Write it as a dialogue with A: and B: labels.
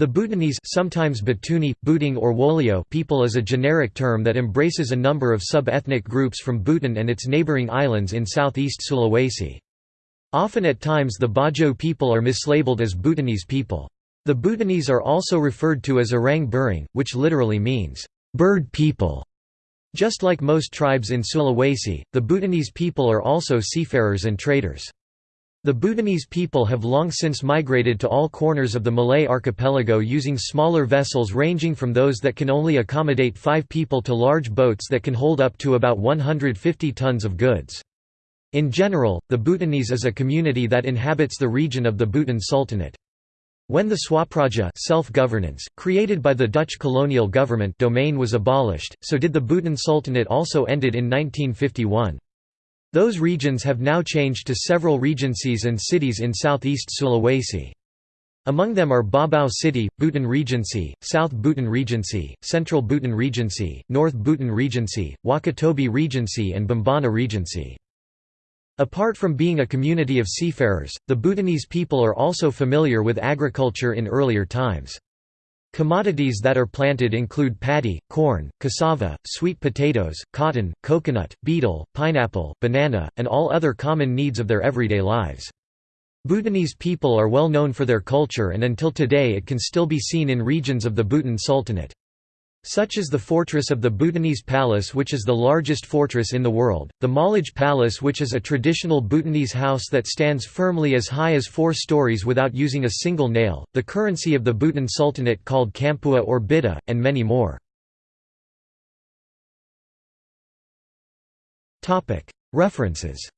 A: The Butonese sometimes Batuni, Butung or Wolio people is a generic term that embraces a number of sub-ethnic groups from Buton and its neighboring islands in southeast Sulawesi. Often at times the Bajo people are mislabeled as Butonese people. The Butonese are also referred to as Orang Burung, which literally means, "...bird people". Just like most tribes in Sulawesi, the Butonese people are also seafarers and traders. The Butonese people have long since migrated to all corners of the Malay archipelago using smaller vessels ranging from those that can only accommodate five people to large boats that can hold up to about 150 tons of goods. In general, the Butonese is a community that inhabits the region of the Buton Sultanate. When the Swapraja self-governance, created by the Dutch colonial government domain was abolished, so did the Buton Sultanate also ended in 1951. Those regions have now changed to several regencies and cities in southeast Sulawesi. Among them are Baubau City, Buton Regency, South Buton Regency, Central Buton Regency, North Buton Regency, Wakatobi Regency and Bombana Regency. Apart from being a community of seafarers, the Butonese people are also familiar with agriculture in earlier times. Commodities that are planted include paddy, corn, cassava, sweet potatoes, cotton, coconut, betel, pineapple, banana, and all other common needs of their everyday lives. Butonese people are well known for their culture and until today it can still be seen in regions of the Buton Sultanate. Such is the fortress of the Butonese Palace which is the largest fortress in the world, the Malige Palace which is a traditional Butonese house that stands firmly as high as four stories without using a single nail, the currency of the Buton Sultanate called Kampua or Bida, and many more. References